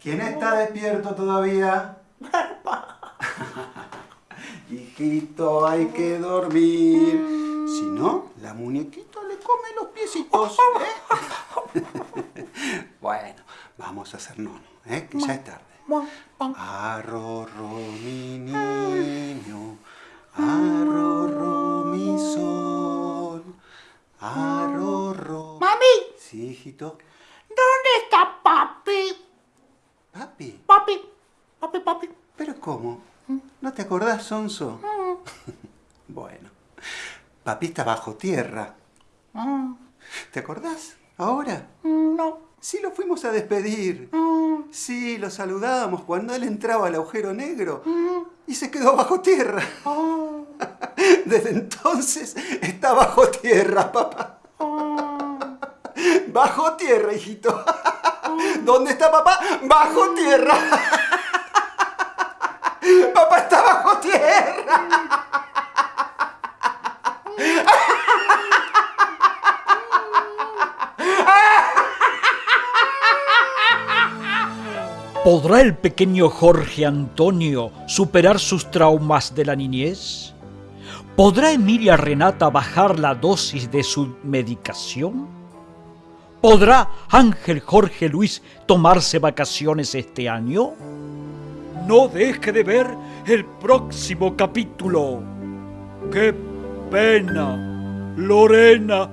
¿Quién está despierto todavía? Hijito, hay que dormir. Si no, la muñequita le come los piecitos. ¿eh? bueno, vamos a hacer nono, ¿eh? que ya es tarde. Arrorro ¿Dónde está papi? ¿Papi? Papi, papi, papi. ¿Pero cómo? ¿No te acordás, Sonso? bueno, papi está bajo tierra. ¿Te acordás? ¿Ahora? No. Sí, lo fuimos a despedir. Sí, lo saludábamos cuando él entraba al agujero negro y se quedó bajo tierra. Desde entonces está bajo tierra, papá. Bajo tierra, hijito. ¿Dónde está papá? Bajo tierra. Papá está bajo tierra. ¿Podrá el pequeño Jorge Antonio superar sus traumas de la niñez? ¿Podrá Emilia Renata bajar la dosis de su medicación? ¿Podrá Ángel Jorge Luis tomarse vacaciones este año? No deje de ver el próximo capítulo. ¡Qué pena! Lorena